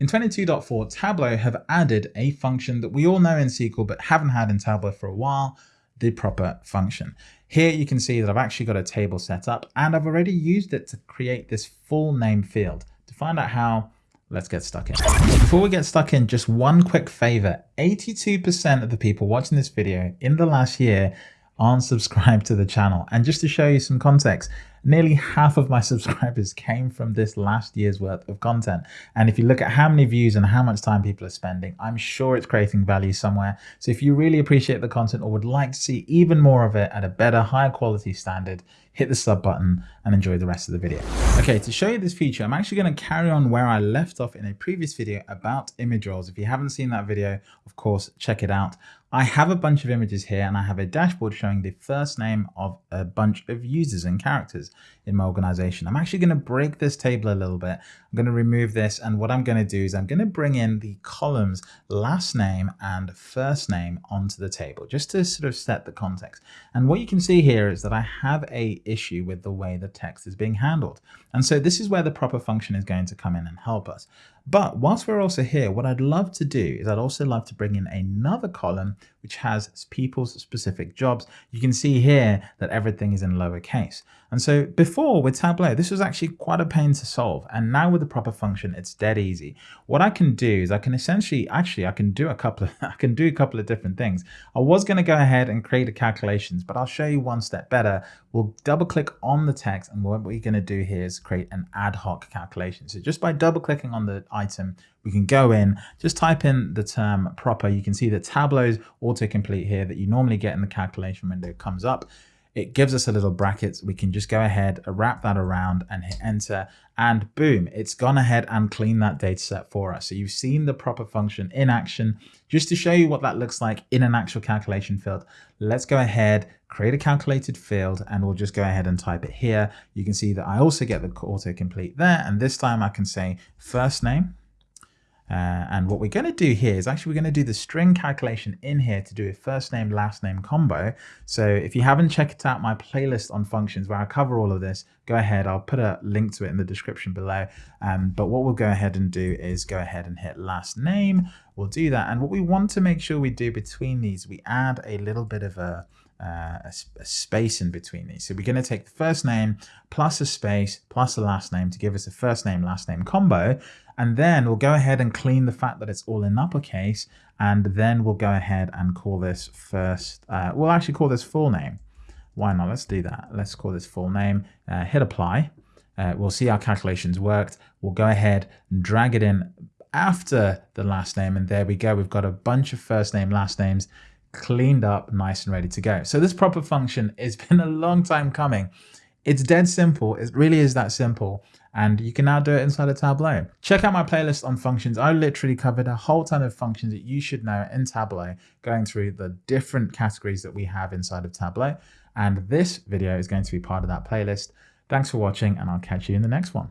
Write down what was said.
In 22.4, Tableau have added a function that we all know in SQL but haven't had in Tableau for a while, the proper function. Here you can see that I've actually got a table set up and I've already used it to create this full name field. To find out how, let's get stuck in. Before we get stuck in, just one quick favor. 82% of the people watching this video in the last year aren't subscribed to the channel. And just to show you some context, nearly half of my subscribers came from this last year's worth of content. And if you look at how many views and how much time people are spending, I'm sure it's creating value somewhere. So if you really appreciate the content or would like to see even more of it at a better, higher quality standard, hit the sub button and enjoy the rest of the video. Okay, to show you this feature, I'm actually going to carry on where I left off in a previous video about image roles. If you haven't seen that video, of course, check it out. I have a bunch of images here and I have a dashboard showing the first name of a bunch of users and characters in my organization. I'm actually going to break this table a little bit. I'm going to remove this and what I'm going to do is I'm going to bring in the columns last name and first name onto the table just to sort of set the context. And what you can see here is that I have a issue with the way the text is being handled. And so this is where the proper function is going to come in and help us. But whilst we're also here, what I'd love to do is I'd also love to bring in another column which has people's specific jobs. You can see here that everything is in lowercase. And so before with Tableau, this was actually quite a pain to solve. And now with the proper function, it's dead easy. What I can do is I can essentially, actually, I can do a couple of, I can do a couple of different things. I was going to go ahead and create a calculations, but I'll show you one step better. We'll double click on the text. And what we're going to do here is create an ad hoc calculation. So just by double clicking on the item, we can go in, just type in the term proper. You can see the Tableau's autocomplete here that you normally get in the calculation window comes up it gives us a little bracket. We can just go ahead, wrap that around and hit enter and boom, it's gone ahead and cleaned that data set for us. So you've seen the proper function in action. Just to show you what that looks like in an actual calculation field, let's go ahead, create a calculated field, and we'll just go ahead and type it here. You can see that I also get the autocomplete there. And this time I can say first name uh, and what we're going to do here is actually we're going to do the string calculation in here to do a first name last name combo. So if you haven't checked out my playlist on functions where I cover all of this, go ahead. I'll put a link to it in the description below. Um, but what we'll go ahead and do is go ahead and hit last name. We'll do that. And what we want to make sure we do between these, we add a little bit of a uh, a, a, space in between these. So we're going to take the first name plus a space plus a last name to give us a first name last name combo. And then we'll go ahead and clean the fact that it's all in uppercase. And then we'll go ahead and call this first, uh, we'll actually call this full name. Why not? Let's do that. Let's call this full name, uh, hit apply. Uh, we'll see our calculations worked. We'll go ahead and drag it in after the last name. And there we go. We've got a bunch of first name, last names cleaned up, nice and ready to go. So this proper function has been a long time coming. It's dead simple. It really is that simple. And you can now do it inside of Tableau. Check out my playlist on functions. I literally covered a whole ton of functions that you should know in Tableau, going through the different categories that we have inside of Tableau. And this video is going to be part of that playlist. Thanks for watching and I'll catch you in the next one.